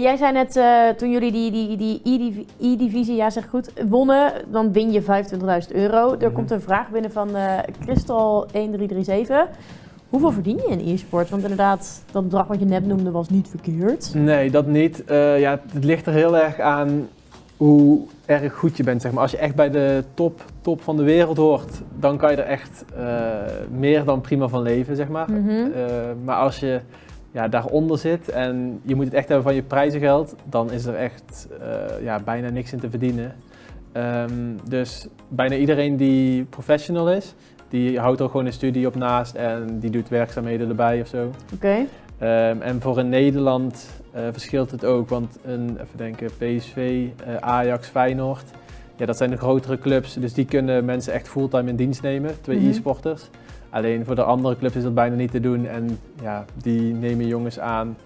Jij zei net, eh, toen jullie die, die, die E-div- E-divisie, ja zeg goed, wonnen, dan win je 25.000 euro. Er Mhm. komt een vraag binnen van eh Crystal 1337. Hoeveel verdien je in e-sport? Want inderdaad, dat bedrag wat je net noemde was niet verkeerd. Nee, dat niet. Eh, ja, het ligt er heel erg aan hoe erg goed je bent. Zeg maar. Als je echt bij de top, top van de wereld hoort, dan kan je er echt meer dan prima van leven. Zeg maar. Mhm. Maar als je ja, daaronder zit en je moet het echt hebben van je prijzengeld, dan is er echt eh, ja, bijna niks in te verdienen. Ehm, dus bijna iedereen die professional is, die houdt er gewoon een studie op naast en die doet werkzaamheden erbij of zo. Oké. Ehm, en voor in Nederland eh, verschilt het ook, want een, even denken, PSV, eh, Ajax, Feyenoord, ja, dat zijn de grotere clubs, dus die kunnen mensen echt fulltime in dienst nemen, twee Mhm. e-sporters. Alleen voor de andere clubs is dat bijna niet te doen en ja, die nemen jongens aan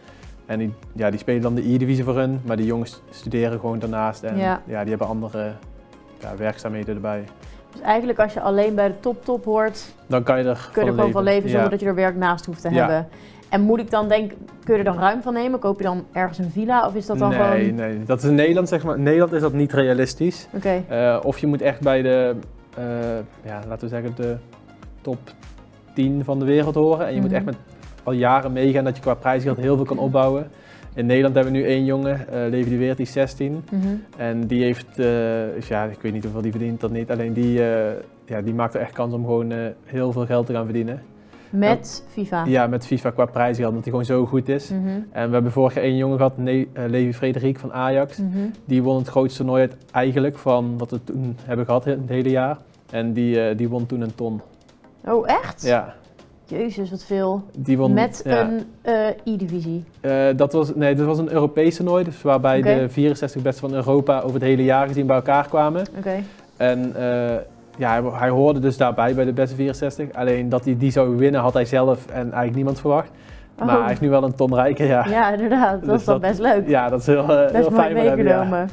en die, ja, die spelen dan de E-divisie voor hun, maar die jongens studeren gewoon daarnaast en Ja. ja. die hebben andere ja, werkzaamheden erbij. Dus eigenlijk als je alleen bij de top top hoort, Dan kan je er kun je er gewoon van leven zonder Ja. dat je er werk naast hoeft te hebben. En moet ik dan denken, kun je er dan ruim van nemen? Koop je dan ergens een villa of is dat dan nee, gewoon... nee, dat is in Nederland zeg maar. In Nederland is dat niet realistisch. Oké. Eh, of je moet echt bij de, eh, ja, laten we zeggen, de top 10 van de wereld horen. En je moet Mhm. echt met al jaren meegaan dat je qua prijsgeld heel veel kan opbouwen. In Nederland hebben we nu één jongen, eh Levi de Weert, die is 16. Mhm. En die heeft, eh, dus ja, ik weet niet hoeveel die verdient, dat niet. Alleen die, eh, ja, die maakt er echt kans om gewoon heel veel geld te gaan verdienen. Met FIFA. Ja, met FIFA qua prijsgeld, omdat hij gewoon zo goed is. Mhm. En we hebben vorig jaar één jongen gehad, Ne Levi Frederik van Ajax. Mhm. Die won het grootste toernooi uit- eigenlijk van wat we toen hebben gehad het hele jaar. En die, die won toen een ton. Oh, echt? Ja, Jezus, wat veel. die won. Met ja. een eh, E-divisie. Eh, dat, was, nee, dat was een Europees toernooi, dus waarbij de 64 beste van Europa over het hele jaar gezien bij elkaar kwamen. Oké. En eh, ja, hij, hij hoorde dus daarbij bij de beste 64. Alleen dat hij die zou winnen had hij zelf en eigenlijk niemand verwacht. Maar Oh. hij is nu wel een ton rijker, ja. Ja, inderdaad. Dat Dus is dan dat- best leuk. Ja, dat is heel, best heel mooi fijn hem, ja. meegenomen.